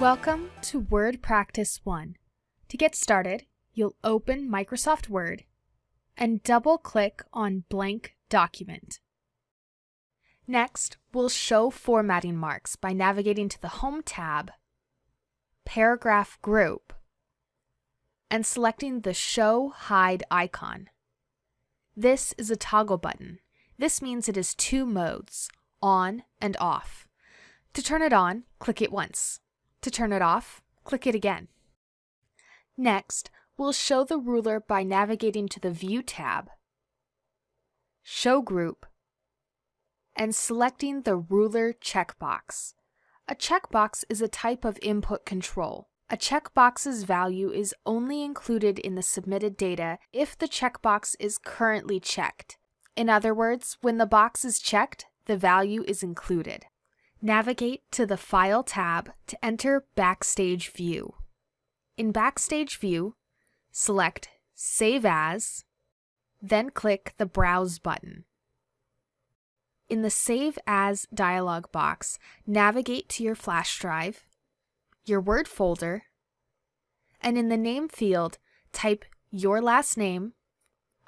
Welcome to Word Practice 1. To get started, you'll open Microsoft Word and double-click on Blank Document. Next, we'll show formatting marks by navigating to the Home tab, Paragraph Group, and selecting the Show Hide icon. This is a toggle button. This means it has two modes, on and off. To turn it on, click it once. To turn it off, click it again. Next, we'll show the ruler by navigating to the View tab, Show Group, and selecting the Ruler checkbox. A checkbox is a type of input control. A checkbox's value is only included in the submitted data if the checkbox is currently checked. In other words, when the box is checked, the value is included. Navigate to the File tab to enter Backstage View. In Backstage View, select Save As, then click the Browse button. In the Save As dialog box, navigate to your flash drive, your Word folder, and in the name field, type your last name,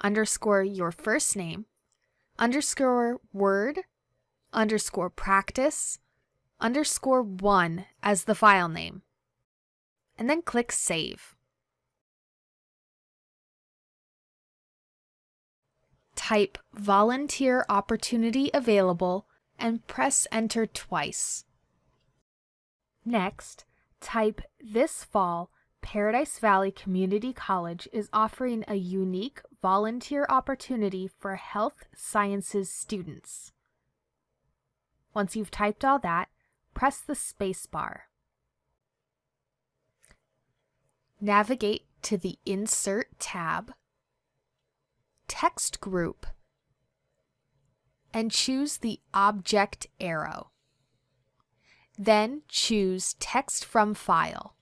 underscore your first name, underscore word, underscore practice, underscore one as the file name, and then click Save. Type Volunteer Opportunity Available and press Enter twice. Next, type This fall, Paradise Valley Community College is offering a unique volunteer opportunity for health sciences students. Once you've typed all that, press the space bar. Navigate to the Insert tab, Text Group, and choose the Object arrow. Then choose Text from File.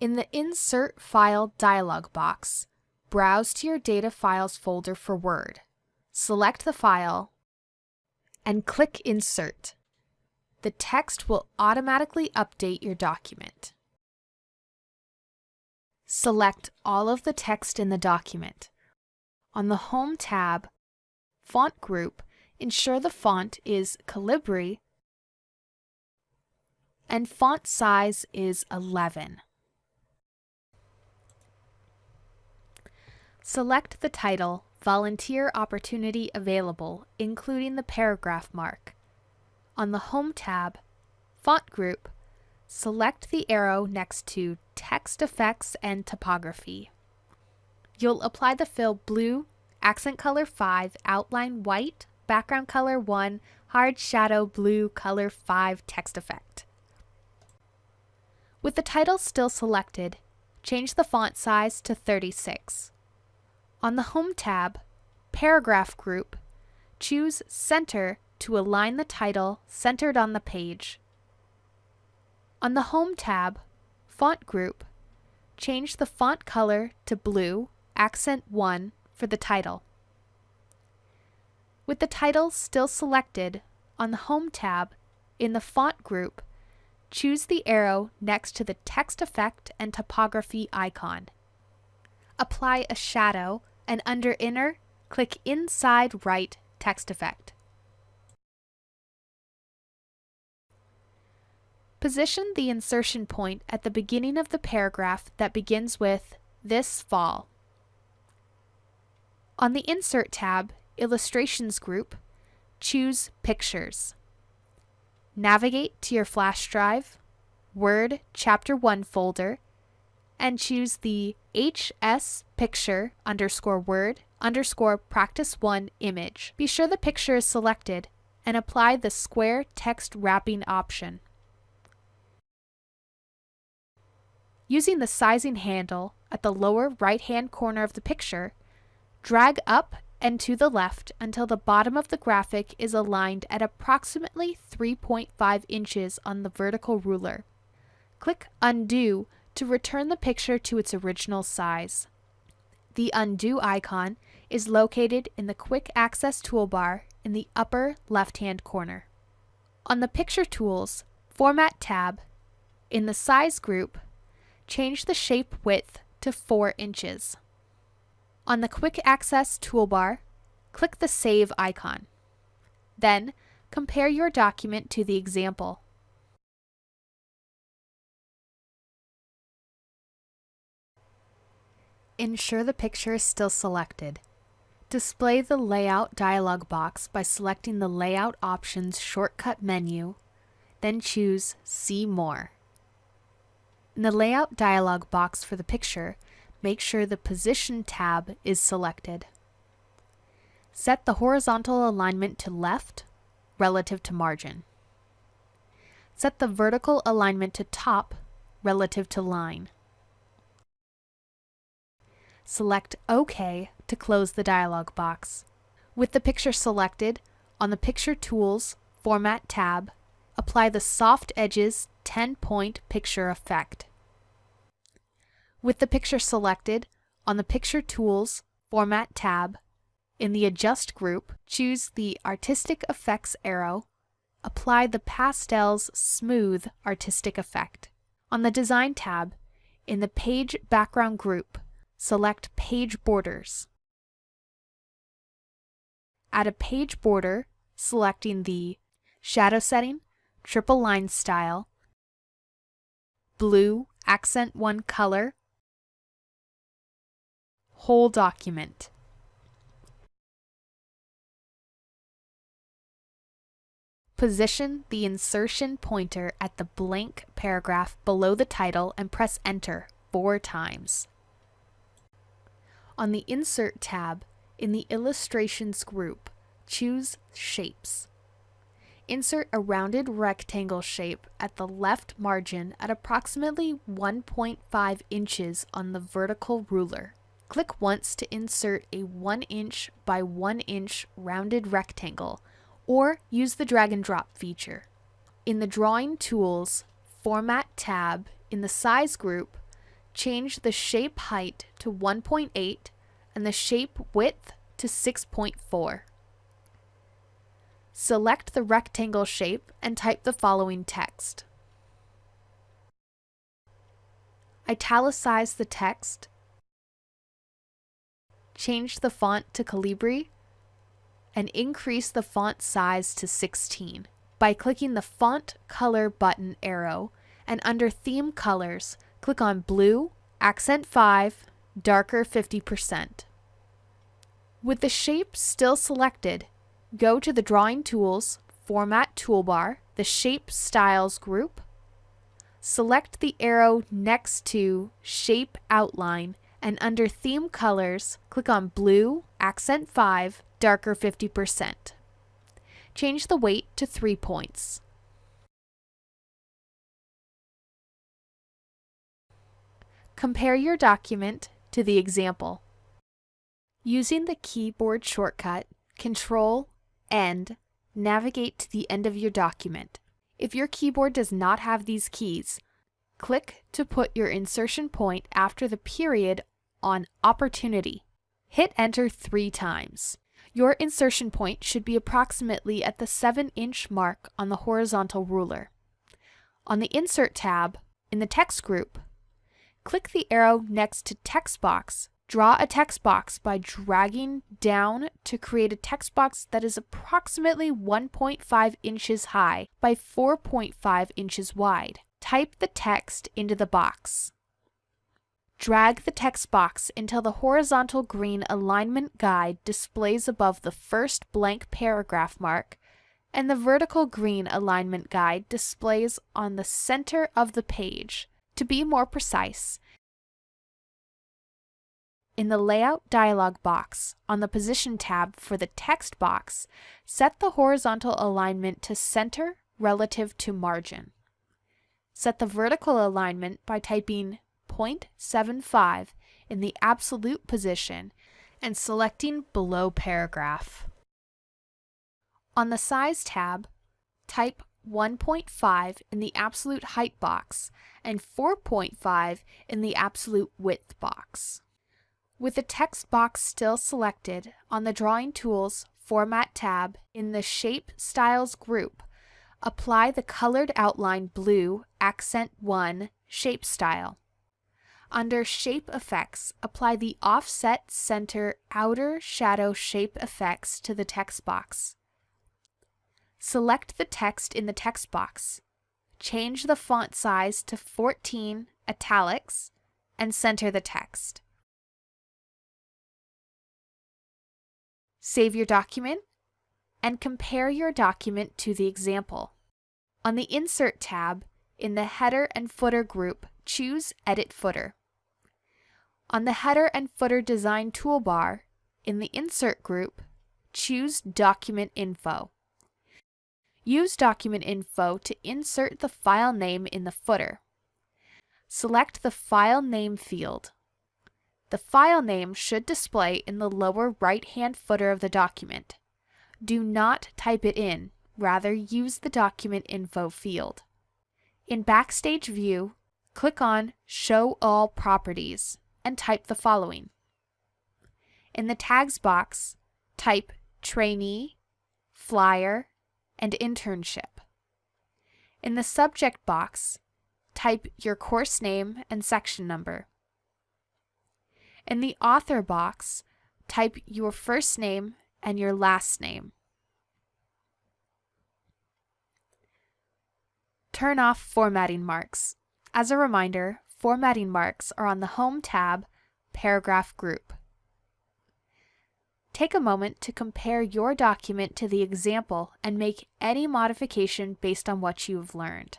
In the Insert File dialog box, browse to your Data Files folder for Word. Select the file and click Insert. The text will automatically update your document. Select all of the text in the document. On the Home tab, Font Group, ensure the font is Calibri and font size is 11. Select the title Volunteer Opportunity Available, including the paragraph mark. On the Home tab, Font Group, select the arrow next to Text Effects and Typography. You'll apply the fill Blue, Accent Color 5, Outline White, Background Color 1, Hard Shadow Blue Color 5 text effect. With the title still selected, change the font size to 36. On the Home tab, Paragraph Group, choose Center to align the title centered on the page. On the Home tab, Font Group, change the font color to blue, accent 1 for the title. With the title still selected, on the Home tab, in the Font group, choose the arrow next to the Text Effect and Typography icon. Apply a shadow and under Inner, click Inside Right Text Effect. Position the insertion point at the beginning of the paragraph that begins with This Fall. On the Insert tab, Illustrations group, choose Pictures. Navigate to your flash drive, Word Chapter 1 folder, and choose the HS picture underscore word underscore practice 1 image. Be sure the picture is selected and apply the square text wrapping option. Using the sizing handle at the lower right hand corner of the picture, drag up and to the left until the bottom of the graphic is aligned at approximately 3.5 inches on the vertical ruler. Click Undo to return the picture to its original size. The Undo icon is located in the Quick Access toolbar in the upper left-hand corner. On the Picture Tools Format tab, In the Size group, change the shape width to 4 inches. On the Quick Access toolbar, click the Save icon. Then, compare your document to the example. Ensure the picture is still selected. Display the Layout dialog box by selecting the Layout Options shortcut menu, then choose See More. In the Layout dialog box for the picture, make sure the Position tab is selected. Set the horizontal alignment to left relative to margin. Set the vertical alignment to top relative to line. Select OK to close the dialog box. With the picture selected, on the Picture Tools Format tab, apply the Soft Edges 10-point picture effect. With the picture selected, on the Picture Tools Format tab, in the Adjust group, choose the Artistic Effects arrow, apply the Pastels Smooth Artistic Effect. On the Design tab, in the Page Background group, select Page Borders. Add a page border, selecting the Shadow Setting, Triple Line Style, Blue Accent 1 Color, Whole Document. Position the insertion pointer at the blank paragraph below the title and press Enter four times. On the Insert tab, in the Illustrations group, choose Shapes. Insert a rounded rectangle shape at the left margin at approximately 1.5 inches on the vertical ruler. Click once to insert a 1 inch by 1 inch rounded rectangle, or use the drag and drop feature. In the Drawing Tools Format tab in the Size group, change the shape height to 1.8 and the shape width to 6.4. Select the rectangle shape and type the following text. Italicize the text. Change the font to Calibri and increase the font size to 16 by clicking the Font Color button arrow and under Theme Colors, click on Blue, Accent 5, Darker 50%. With the shape still selected, go to the Drawing Tools Format toolbar, the Shape Styles group, select the arrow next to Shape Outline, and under Theme Colors, click on Blue, Accent 5, Darker 50%. Change the weight to 3 points. Compare your document to the example. Using the keyboard shortcut Control End, navigate to the end of your document. If your keyboard does not have these keys, click to put your insertion point after the period on Opportunity. Hit Enter three times. Your insertion point should be approximately at the 7-inch mark on the horizontal ruler. On the Insert tab, in the Text group, click the arrow next to Text Box Draw a text box by dragging down to create a text box that is approximately 1.5 inches high by 4.5 inches wide. Type the text into the box. Drag the text box until the horizontal green alignment guide displays above the first blank paragraph mark and the vertical green alignment guide displays on the center of the page. To be more precise, in the Layout dialog box, on the Position tab for the text box, set the horizontal alignment to center relative to margin. Set the vertical alignment by typing 0.75 in the absolute position and selecting below paragraph. On the Size tab, type 1.5 in the absolute height box and 4.5 in the absolute width box. With the text box still selected, on the Drawing Tools Format tab in the Shape Styles group, apply the colored outline blue Accent 1 shape style. Under Shape Effects, apply the Offset Center Outer Shadow Shape Effects to the text box. Select the text in the text box. Change the font size to 14 italics and center the text. Save your document and compare your document to the example. On the Insert tab, in the Header and Footer group, choose Edit Footer. On the Header and Footer Design toolbar, in the Insert group, choose Document Info. Use Document Info to insert the file name in the footer. Select the File Name field. The file name should display in the lower right-hand footer of the document. Do not type it in, rather use the Document Info field. In Backstage View, click on Show All Properties and type the following. In the Tags box, type Trainee, Flyer, and Internship. In the Subject box, type your course name and section number. In the Author box, type your first name and your last name. Turn off formatting marks. As a reminder, formatting marks are on the Home tab, Paragraph Group. Take a moment to compare your document to the example and make any modification based on what you have learned.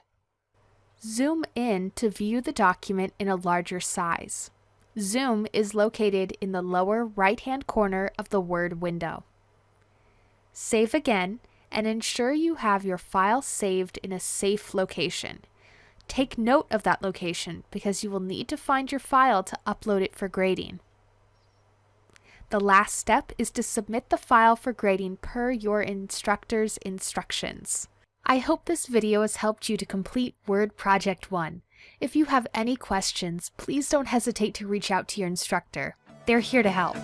Zoom in to view the document in a larger size. Zoom is located in the lower right-hand corner of the Word window. Save again and ensure you have your file saved in a safe location. Take note of that location because you will need to find your file to upload it for grading. The last step is to submit the file for grading per your instructor's instructions. I hope this video has helped you to complete Word Project 1. If you have any questions, please don't hesitate to reach out to your instructor. They're here to help.